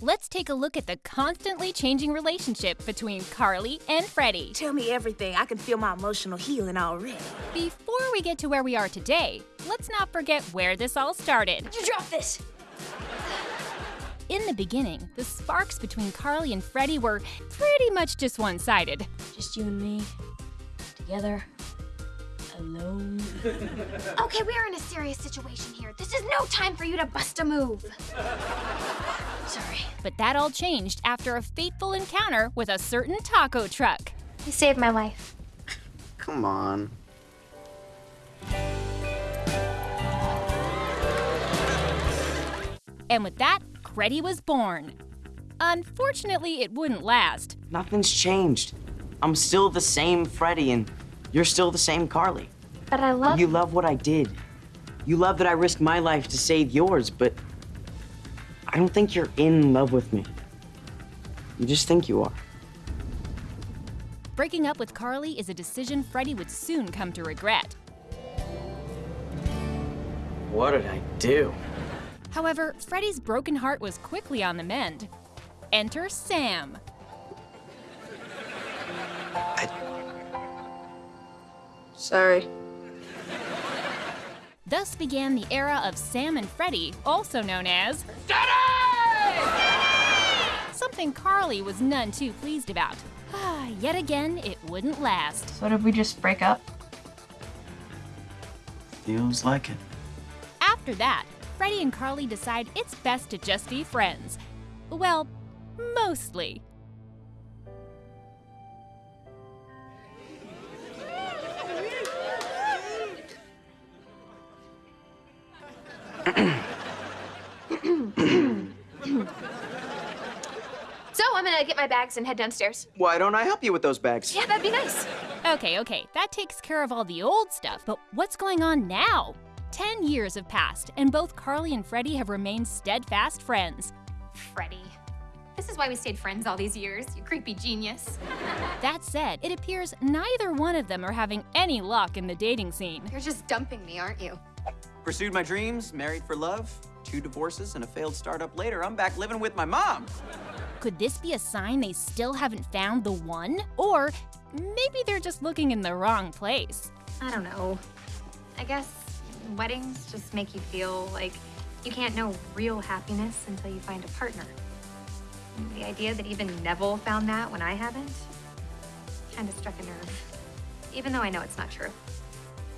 let's take a look at the constantly changing relationship between Carly and Freddie. Tell me everything. I can feel my emotional healing already. Before we get to where we are today, let's not forget where this all started. You drop this! In the beginning, the sparks between Carly and Freddie were pretty much just one sided. Just you and me, together, alone. Okay, we are in a serious situation here. This is no time for you to bust a move. Sorry. But that all changed after a fateful encounter with a certain taco truck. You saved my life. Come on. And with that, Creddie was born. Unfortunately, it wouldn't last. Nothing's changed. I'm still the same Freddie, and you're still the same Carly. But I love You love what I did. You love that I risked my life to save yours, but I don't think you're in love with me. You just think you are. Breaking up with Carly is a decision Freddie would soon come to regret. What did I do? However, Freddie's broken heart was quickly on the mend. Enter Sam. I... Sorry. Thus began the era of Sam and Freddie, also known as Something Carly was none too pleased about. Ah, Yet again, it wouldn't last. So did we just break up? Feels like it. After that, Freddie and Carly decide it's best to just be friends. Well, mostly. So I'm gonna get my bags and head downstairs. Why don't I help you with those bags? Yeah, that'd be nice. Okay, okay, that takes care of all the old stuff, but what's going on now? Ten years have passed, and both Carly and Freddie have remained steadfast friends. Freddie. This is why we stayed friends all these years, you creepy genius. That said, it appears neither one of them are having any luck in the dating scene. You're just dumping me, aren't you? Pursued my dreams, married for love, two divorces, and a failed startup later, I'm back living with my mom. Could this be a sign they still haven't found the one? Or maybe they're just looking in the wrong place. I don't know. I guess weddings just make you feel like you can't know real happiness until you find a partner. The idea that even Nevel found that when I haven't kind of struck a nerve. Even though I know it's not true.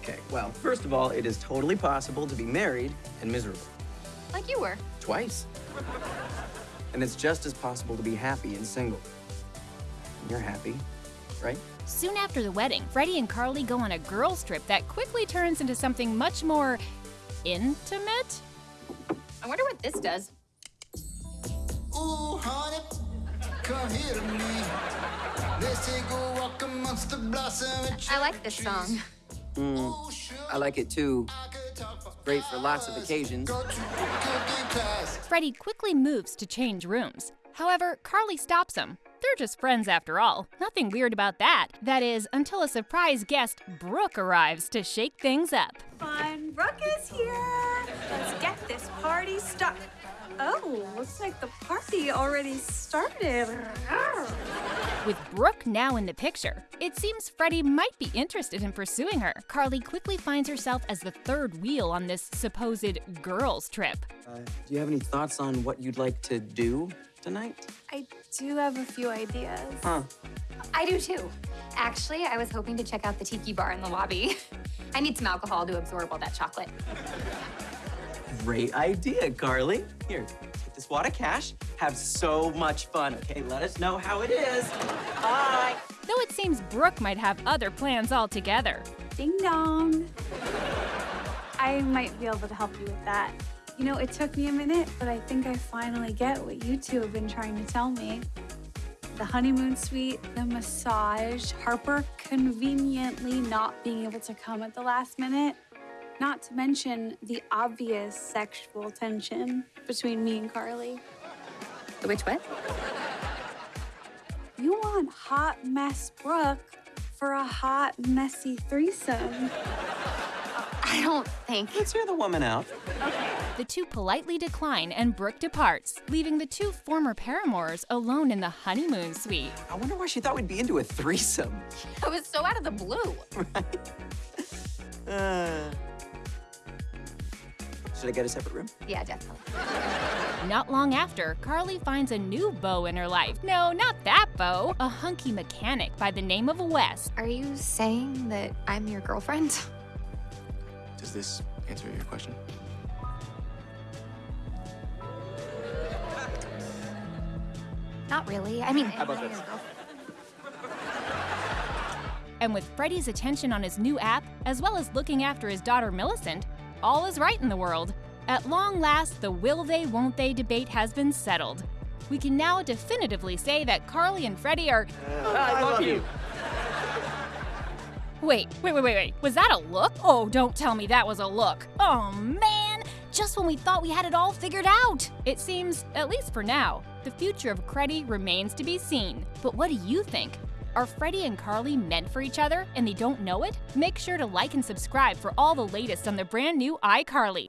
Okay, well, first of all, it is totally possible to be married and miserable. Like you were. Twice. And it's just as possible to be happy and single. You're happy, right? Soon after the wedding, Freddie and Carly go on a girls' trip that quickly turns into something much more intimate. I wonder what this does. Ooh, honey, come here to me. Let's take a walk amongst the blossom I like this song. Mm, I like it too. Great for lots of occasions. Go to cooking class. Freddie quickly moves to change rooms. However, Carly stops him. They're just friends after all. Nothing weird about that. That is, until a surprise guest, Brooke, arrives to shake things up. Fun. Brooke is here. Let's get this party started. Oh, looks like the party already started. With Brooke now in the picture, it seems Freddie might be interested in pursuing her. Carly quickly finds herself as the third wheel on this supposed girls' trip. Uh, do you have any thoughts on what you'd like to do tonight? I do have a few ideas. Huh. I do too. Actually, I was hoping to check out the tiki bar in the lobby. I need some alcohol to absorb all that chocolate. Great idea, Carly. Here, take this wad of cash. Have so much fun, okay? Let us know how it is. Bye. Though it seems Brooke might have other plans altogether. Ding dong. I might be able to help you with that. You know, it took me a minute, but I think I finally get what you two have been trying to tell me. The honeymoon suite, the massage, Harper conveniently not being able to come at the last minute. Not to mention the obvious sexual tension between me and Carly. Which what? You want hot mess Brooke for a hot, messy threesome. I don't think. Let's hear the woman out. The two politely decline and Brooke departs, leaving the two former paramours alone in the honeymoon suite. I wonder why she thought we'd be into a threesome. It was so out of the blue. Uh, should I get a separate room? Yeah, definitely. Not long after, Carly finds a new beau in her life. No, not that beau, a hunky mechanic by the name of Wes. Are you saying that I'm your girlfriend? Does this answer your question? Not really. I mean, How about this? And with Freddie's attention on his new app, as well as looking after his daughter Millicent, all is right in the world. At long last, the will they, won't they debate has been settled. We can now definitively say that Carly and Freddie are. I love you. Wait, wait, wait, wait, wait. Was that a look? Oh, don't tell me that was a look. Oh, man! Just when we thought we had it all figured out! It seems, at least for now, the future of Creddie remains to be seen. But what do you think? Are Freddie and Carly meant for each other and they don't know it? Make sure to like and subscribe for all the latest on the brand new iCarly.